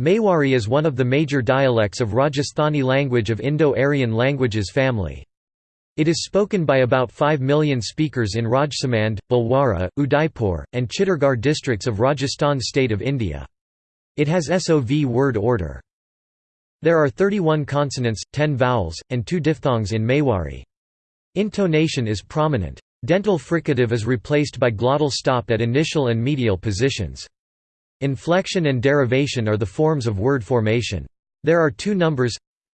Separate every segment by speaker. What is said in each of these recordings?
Speaker 1: Mewari is one of the major dialects of Rajasthani language of Indo-Aryan languages family. It is spoken by about 5 million speakers in Rajsamand, Bhilwara, Udaipur, and Chittorgarh districts of Rajasthan state of India. It has SOV word order. There are 31 consonants, 10 vowels, and 2 diphthongs in Mewari. Intonation is prominent. Dental fricative is replaced by glottal stop at initial and medial positions. Inflection and derivation are the forms of word formation. There are two numbers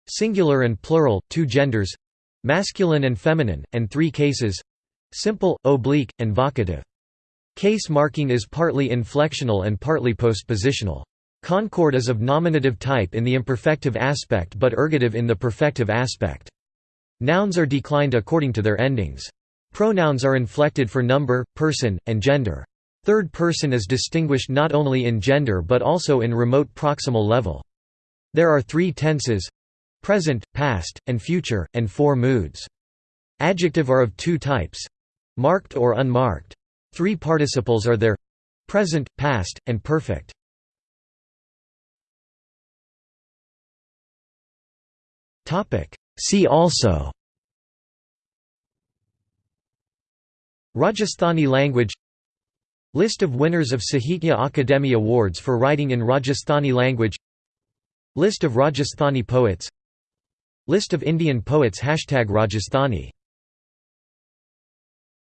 Speaker 1: singular and plural, two genders masculine and feminine, and three cases simple, oblique, and vocative. Case marking is partly inflectional and partly postpositional. Concord is of nominative type in the imperfective aspect but ergative in the perfective aspect. Nouns are declined according to their endings. Pronouns are inflected for number, person, and gender. Third person is distinguished not only in gender but also in remote proximal level. There are three tenses present, past, and future, and four moods. Adjective are of two types marked or unmarked. Three participles are there present, past, and perfect. See also Rajasthani language List of winners of Sahitya Akademi Awards for writing in Rajasthani language. List of Rajasthani poets. List of Indian poets Hashtag Rajasthani